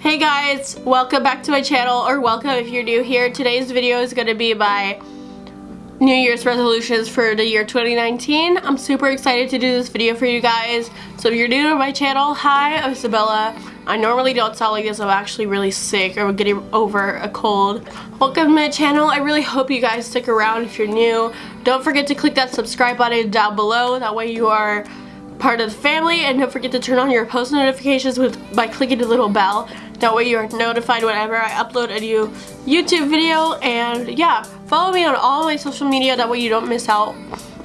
Hey guys, welcome back to my channel, or welcome if you're new here. Today's video is going to be my New Year's resolutions for the year 2019. I'm super excited to do this video for you guys. So if you're new to my channel, hi, I'm Isabella. I normally don't sound like this, I'm actually really sick or getting over a cold. Welcome to my channel, I really hope you guys stick around if you're new. Don't forget to click that subscribe button down below, that way you are part of the family and don't forget to turn on your post notifications with by clicking the little bell. That way you're notified whenever I upload a new YouTube video. And yeah follow me on all my social media. That way you don't miss out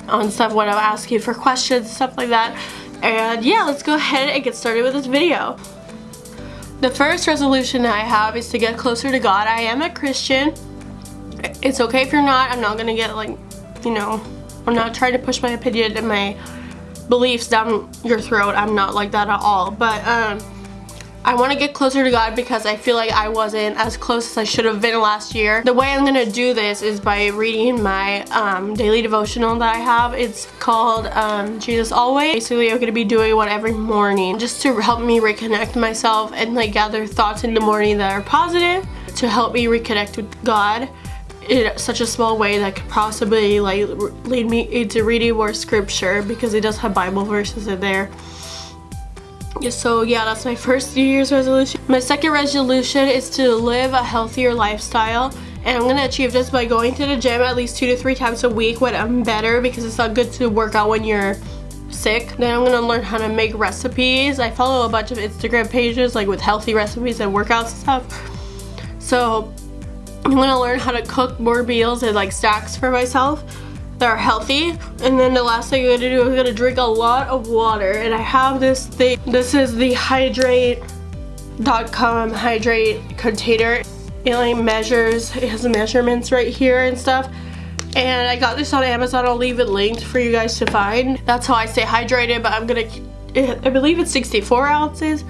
on stuff when I ask you for questions stuff like that. And yeah let's go ahead and get started with this video. The first resolution I have is to get closer to God. I am a Christian. It's okay if you're not. I'm not gonna get like you know I'm not trying to push my opinion and my beliefs down your throat. I'm not like that at all. But um, I want to get closer to God because I feel like I wasn't as close as I should have been last year. The way I'm going to do this is by reading my um, daily devotional that I have. It's called um, Jesus Always. Basically, I'm going to be doing one every morning just to help me reconnect myself and like gather thoughts in the morning that are positive to help me reconnect with God in such a small way that could possibly like lead me into reading more scripture because it does have Bible verses in there. So yeah, that's my first New Year's resolution. My second resolution is to live a healthier lifestyle and I'm gonna achieve this by going to the gym at least two to three times a week when I'm better because it's not good to work out when you're sick. Then I'm gonna learn how to make recipes. I follow a bunch of Instagram pages like with healthy recipes and workouts and stuff. So I'm gonna learn how to cook more meals and like stacks for myself that are healthy. And then the last thing I'm gonna do is gonna drink a lot of water. And I have this thing this is the hydrate.com hydrate container. It like measures it has measurements right here and stuff. And I got this on Amazon. I'll leave it linked for you guys to find. That's how I stay hydrated but I'm gonna I believe it's 64 ounces.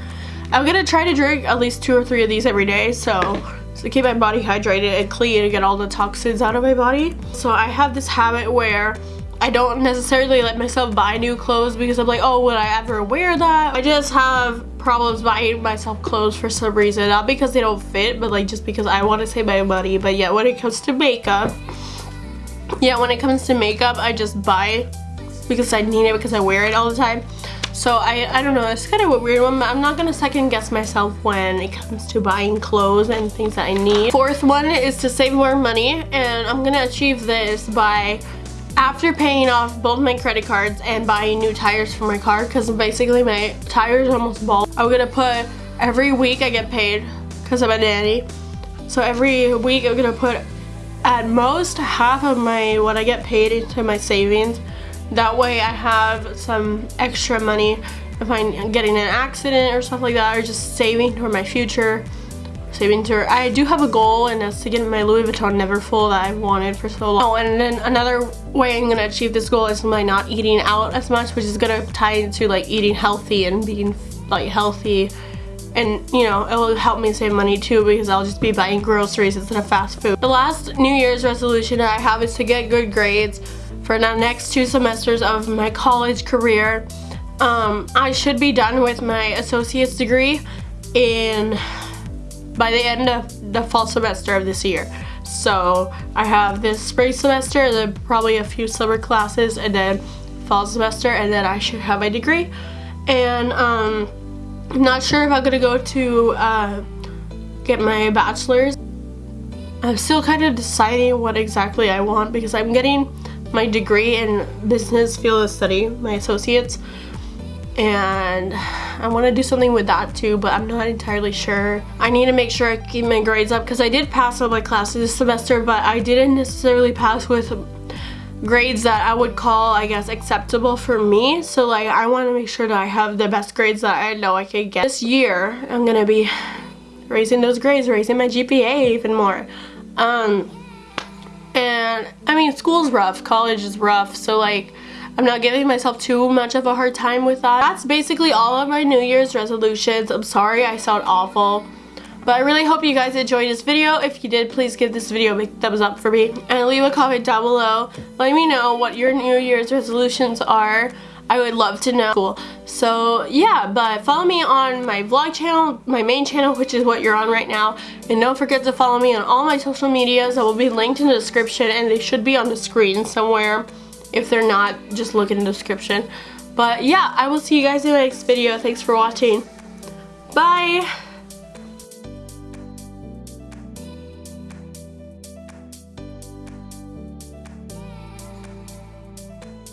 I'm gonna try to drink at least two or three of these every day so to keep my body hydrated and clean and get all the toxins out of my body. So I have this habit where I don't necessarily let myself buy new clothes because I'm like, oh, would I ever wear that? I just have problems buying myself clothes for some reason. Not because they don't fit, but like just because I want to save my money. But yeah, when it comes to makeup, yeah, when it comes to makeup, I just buy because I need it because I wear it all the time. So I, I don't know, it's kind of a weird one. I'm not gonna second guess myself when it comes to buying clothes and things that I need. Fourth one is to save more money and I'm gonna achieve this by after paying off both my credit cards and buying new tires for my car because basically my tires are almost bald. I'm gonna put every week I get paid because I'm a nanny. So every week I'm gonna put at most half of my what I get paid into my savings that way I have some extra money if I'm getting an accident or stuff like that or just saving for my future. Saving to, I do have a goal and that's to get my Louis Vuitton Neverfull that I've wanted for so long. Oh, and then another way I'm gonna achieve this goal is by not eating out as much, which is gonna tie into like eating healthy and being like healthy and you know it will help me save money too because I'll just be buying groceries instead of fast food. The last New Year's resolution that I have is to get good grades for the next two semesters of my college career. Um, I should be done with my associate's degree in by the end of the fall semester of this year. So I have this spring semester, then probably a few summer classes, and then fall semester, and then I should have my degree. And um, I'm not sure if I'm gonna go to uh, get my bachelor's. I'm still kind of deciding what exactly I want because I'm getting my degree in business field of study, my associates, and I want to do something with that too, but I'm not entirely sure. I need to make sure I keep my grades up because I did pass all my classes this semester, but I didn't necessarily pass with grades that I would call, I guess, acceptable for me. So like, I want to make sure that I have the best grades that I know I can get. This year, I'm going to be raising those grades, raising my GPA even more. Um, and I mean, school's rough, college is rough, so like, I'm not giving myself too much of a hard time with that. That's basically all of my New Year's resolutions. I'm sorry I sound awful. But I really hope you guys enjoyed this video. If you did, please give this video a big thumbs up for me. And leave a comment down below. Let me know what your New Year's resolutions are. I would love to know. Cool. So yeah, but follow me on my vlog channel, my main channel, which is what you're on right now. And don't forget to follow me on all my social medias that will be linked in the description and they should be on the screen somewhere. If they're not, just look in the description. But yeah, I will see you guys in my next video. Thanks for watching. Bye!